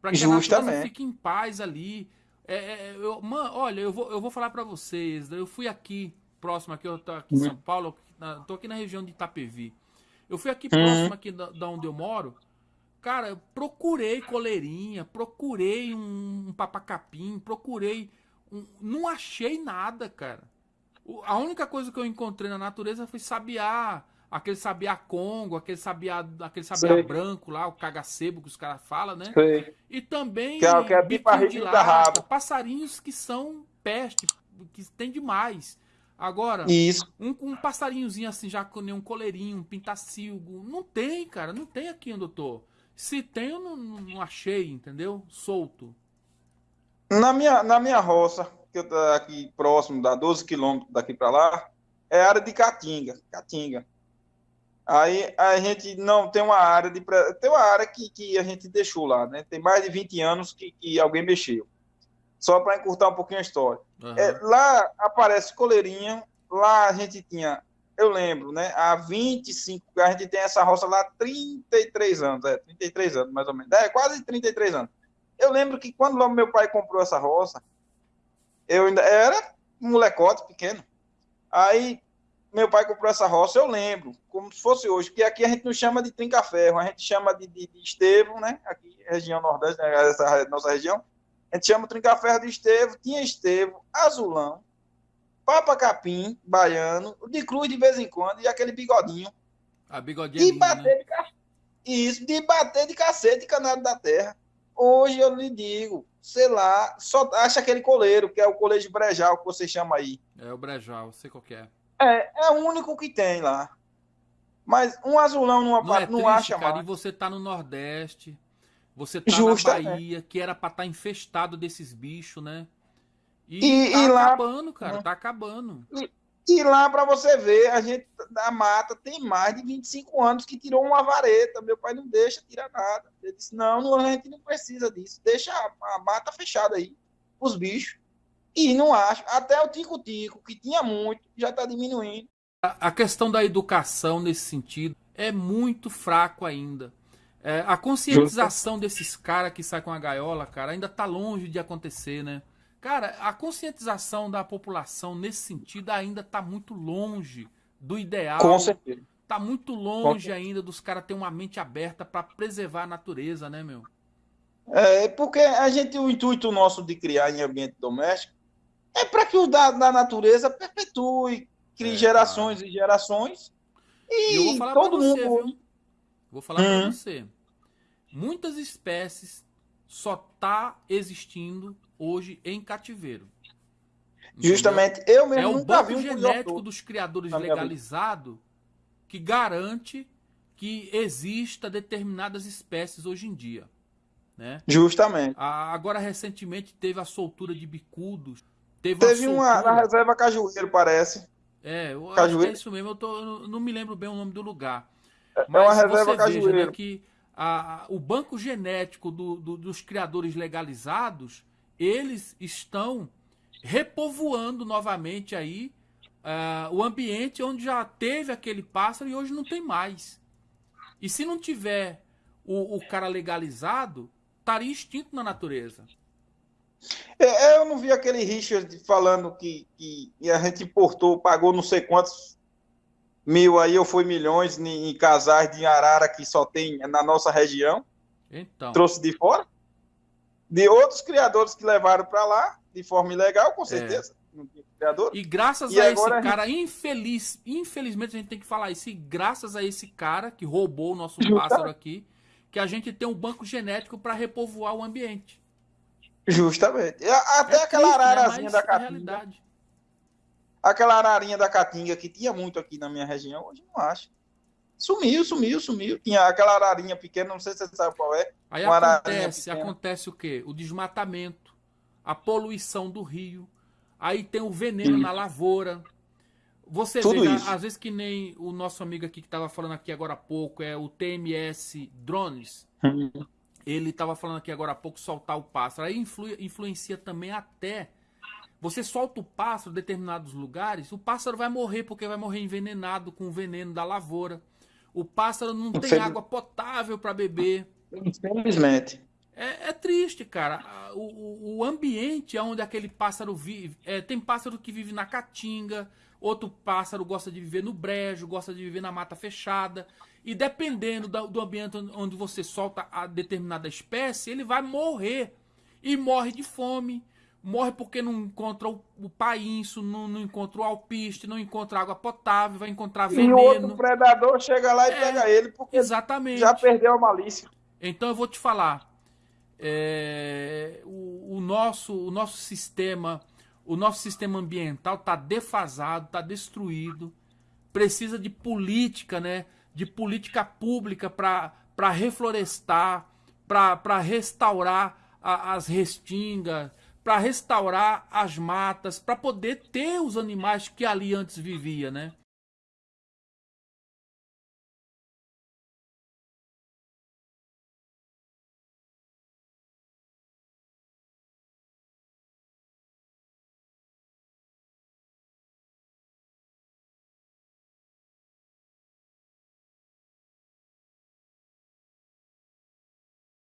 Para que a natureza fique em paz ali. É, é, eu, man, olha, eu vou, eu vou falar para vocês. Eu fui aqui, próximo aqui, eu tô aqui em São uhum. Paulo, tô aqui na região de Itapevi. Eu fui aqui uhum. próximo aqui da, da onde eu moro. Cara, eu procurei coleirinha, procurei um, um papacapim, procurei. Um, não achei nada, cara. O, a única coisa que eu encontrei na natureza foi sabiá, aquele sabiá congo, aquele sabiá, aquele sabiá branco lá, o cagacebo que os caras falam, né? Sei. E também que é, que é biquinho de lata, passarinhos que são peste, que tem demais. Agora, Isso. Um, um passarinhozinho assim, já com nenhum coleirinho, um pintacilgo, não tem, cara, não tem aqui tô. Se tem, eu não, não achei, entendeu? Solto. Na minha, na minha roça, que eu tô aqui próximo, dá 12 quilômetros daqui para lá, é área de Caatinga, Caatinga. Aí a gente não tem uma área de tem uma área que, que a gente deixou lá, né? Tem mais de 20 anos que, que alguém mexeu. Só para encurtar um pouquinho a história. Uhum. É, lá aparece coleirinha, lá a gente tinha, eu lembro, né? Há 25, a gente tem essa roça lá há 33 anos, é, 33 anos mais ou menos. É, quase 33 anos. Eu lembro que quando meu pai comprou essa roça, eu ainda era um molecote pequeno. Aí meu pai comprou essa roça, eu lembro, como se fosse hoje, porque aqui a gente não chama de trinca-ferro, a gente chama de, de, de estevo, né? Aqui, região nordeste, né? essa nossa região, a gente chama trinca-ferro de estevo, tinha estevo, azulão, papa capim, baiano, de cruz de vez em quando, e aquele bigodinho. A bigodinha de é bater né? de Isso, de bater de cacete canado da terra. Hoje eu lhe digo, sei lá, só acha aquele coleiro, que é o coleiro de brejal que você chama aí. É o brejal, sei qual é. É, é o único que tem lá. Mas um azulão numa não, é não acha cara, mais. E você tá no Nordeste, você tá Justa, na Bahia, é. que era pra estar tá infestado desses bichos, né? E, e, tá e lá, acabando, cara, né? tá acabando. E, e lá para você ver, a gente da mata tem mais de 25 anos que tirou uma vareta. Meu pai não deixa tirar nada. Ele disse: não, não, a gente não precisa disso. Deixa a, a mata fechada aí, os bichos. E não acho. Até o tico-tico, que tinha muito, já está diminuindo. A questão da educação nesse sentido é muito fraco ainda. É, a conscientização desses caras que saem com a gaiola, cara, ainda está longe de acontecer, né? Cara, a conscientização da população nesse sentido ainda está muito longe do ideal. Com certeza. Tá muito longe ainda dos caras terem uma mente aberta para preservar a natureza, né, meu? É, porque a gente, o intuito nosso de criar em ambiente doméstico é para que o da, da, natureza perpetue, crie é, gerações cara. e gerações. E, e todo você, mundo. Viu? Vou falar hum. para você. Muitas espécies só tá existindo hoje em cativeiro. Entendeu? Justamente, eu mesmo é o banco um genético dos criadores legalizado que garante que exista determinadas espécies hoje em dia. Né? Justamente. agora, recentemente, teve a soltura de bicudos Teve, Teve uma, na reserva Cajueiro, parece. É, eu Cajueiro. acho que é isso mesmo. Eu, tô, eu não me lembro bem o nome do lugar. É, Mas é uma reserva Cajueiro. Veja, né, que a, o banco genético do, do, dos criadores legalizados, eles estão repovoando novamente aí uh, o ambiente onde já teve aquele pássaro e hoje não tem mais. E se não tiver o, o cara legalizado, estaria extinto na natureza. É, é, eu não vi aquele Richard falando que, que a gente importou, pagou não sei quantos mil aí, ou foi milhões em, em casais de arara que só tem na nossa região. Então. Trouxe de fora. De outros criadores que levaram para lá, de forma ilegal, com é. certeza. É. E graças e a esse cara gente... infeliz, infelizmente a gente tem que falar isso, e graças a esse cara que roubou o nosso pássaro aqui, que a gente tem um banco genético para repovoar o ambiente. Justamente. Até é aquela triste, né? ararazinha né? da Caatinga. Aquela ararinha da Caatinga que tinha muito aqui na minha região, hoje não acho. Sumiu, sumiu, sumiu. Tinha aquela ararinha pequena, não sei se você sabe qual é. Aí acontece, acontece o quê? O desmatamento, a poluição do rio, aí tem o veneno na lavoura. Você Tudo vê, isso. às vezes que nem o nosso amigo aqui que estava falando aqui agora há pouco, é o TMS Drones. Uhum ele estava falando aqui agora há pouco, soltar o pássaro. Aí influ, influencia também até. Você solta o pássaro em determinados lugares, o pássaro vai morrer porque vai morrer envenenado com o veneno da lavoura. O pássaro não tem água potável para beber. Infelizmente. É, é triste, cara. O, o, ambiente onde aquele pássaro vive. É, tem pássaro que vive na caatinga, outro pássaro gosta de viver no brejo, gosta de viver na mata fechada. E dependendo do, ambiente onde você solta a determinada espécie, ele vai morrer. E morre de fome, morre porque não encontra o, o painço, não, não, encontra o alpiste, não encontra água potável, vai encontrar veneno. E o outro predador chega lá e é, pega ele porque exatamente. já perdeu a malícia. Então eu vou te falar, é, o, o, nosso, o nosso sistema, o nosso sistema ambiental está defasado, está destruído, precisa de política, né? De política pública para reflorestar, para restaurar a, as restingas, para restaurar as matas, para poder ter os animais que ali antes vivia, né?